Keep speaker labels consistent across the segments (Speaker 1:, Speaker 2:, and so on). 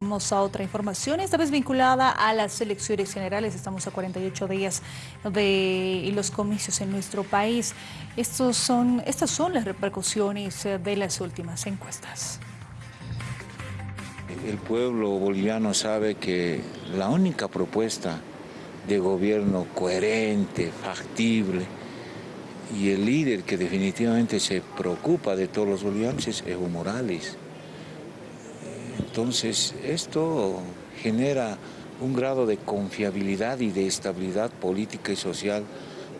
Speaker 1: Vamos a otra información, esta vez vinculada a las elecciones generales. Estamos a 48 días de los comicios en nuestro país. Estos son, estas son las repercusiones de las últimas encuestas.
Speaker 2: El pueblo boliviano sabe que la única propuesta de gobierno coherente, factible, y el líder que definitivamente se preocupa de todos los bolivianos es Evo Morales. Entonces, esto genera un grado de confiabilidad y de estabilidad política y social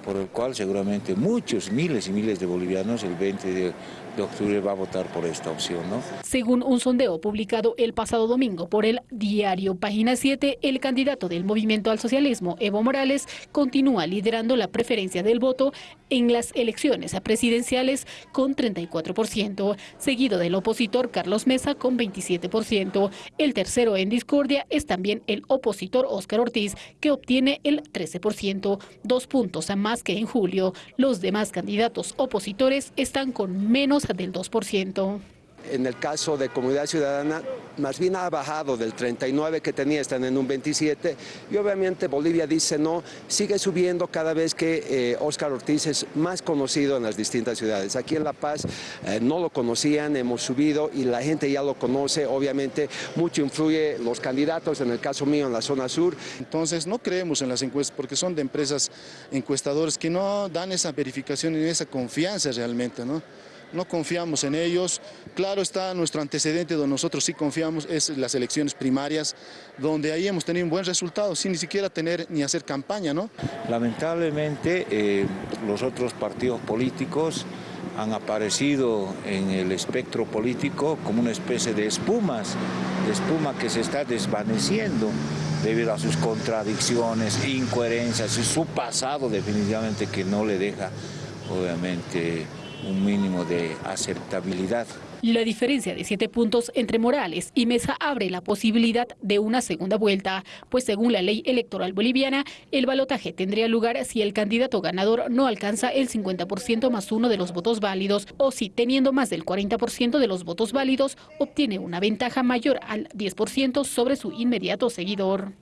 Speaker 2: por el cual seguramente muchos, miles y miles de bolivianos el 20 de, octubre va a votar por esta opción. ¿no?
Speaker 3: Según un sondeo publicado el pasado domingo por el diario Página 7, el candidato del Movimiento al Socialismo, Evo Morales, continúa liderando la preferencia del voto en las elecciones presidenciales con 34%, seguido del opositor Carlos Mesa con 27%. El tercero en discordia es también el opositor Óscar Ortiz, que obtiene el 13%, dos puntos a que en julio. Los demás candidatos opositores están con menos del 2%.
Speaker 4: En el caso de Comunidad Ciudadana, más bien ha bajado del 39 que tenía, están en un 27, y obviamente Bolivia dice no, sigue subiendo cada vez que Oscar eh, Ortiz es más conocido en las distintas ciudades. Aquí en La Paz eh, no lo conocían, hemos subido y la gente ya lo conoce, obviamente mucho influye los candidatos, en el caso mío en la zona sur.
Speaker 5: Entonces no creemos en las encuestas porque son de empresas encuestadoras que no dan esa verificación y esa confianza realmente, ¿no? No confiamos en ellos. Claro está nuestro antecedente donde nosotros sí confiamos, es las elecciones primarias, donde ahí hemos tenido un buen resultado, sin ni siquiera tener ni hacer campaña. ¿no?
Speaker 2: Lamentablemente eh, los otros partidos políticos han aparecido en el espectro político como una especie de espumas, de espuma que se está desvaneciendo debido a sus contradicciones, incoherencias y su pasado definitivamente que no le deja obviamente un mínimo de aceptabilidad.
Speaker 3: La diferencia de siete puntos entre Morales y Mesa abre la posibilidad de una segunda vuelta, pues según la ley electoral boliviana, el balotaje tendría lugar si el candidato ganador no alcanza el 50% más uno de los votos válidos o si, teniendo más del 40% de los votos válidos, obtiene una ventaja mayor al 10% sobre su inmediato seguidor.